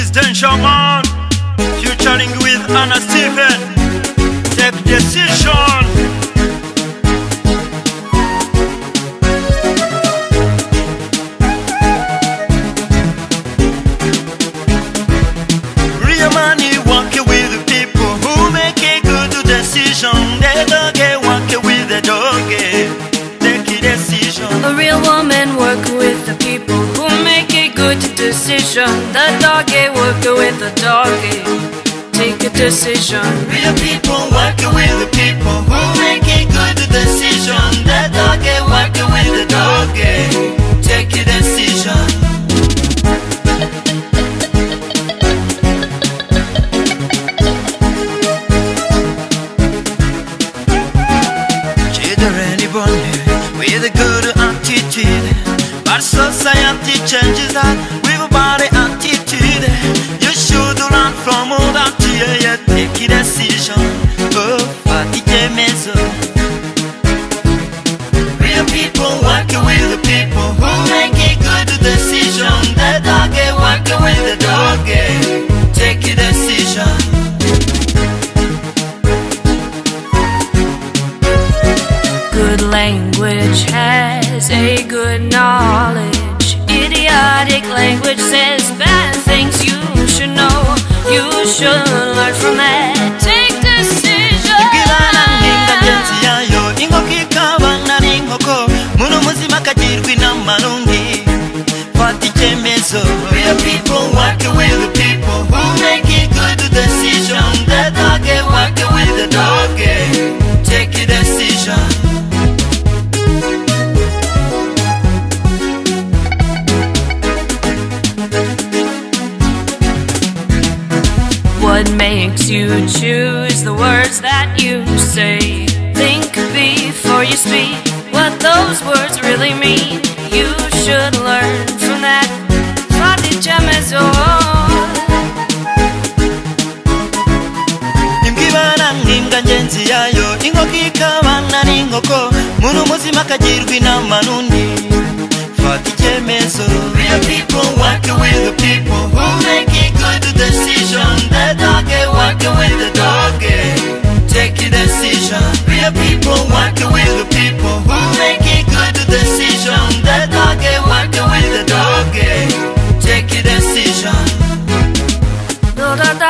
is Danger Man, featuring with Anna Steven. Take decision. Decision. The doggy work with the doggy. Take a decision. Real people working with the people who make a good decision. The doggy working with the doggy. Take a decision. Children born with a good attitude, but society changes people who make a good decision. The dog working with the dog. Take a decision. Good language has a good knowledge. Idiotic language says bad things you should know. You should learn from that. Inama n'undi fata icyemezo. Real people working with the people who make a good decision. The dog working with the dog take a decision. What makes you choose the words that you say? Think before you speak what those words really mean. You should learn from that. imbwa ibana n'imbwa ngenzi yayo inkoko ikabana n'inkoko muntu muzima akagirwa inama n'undi no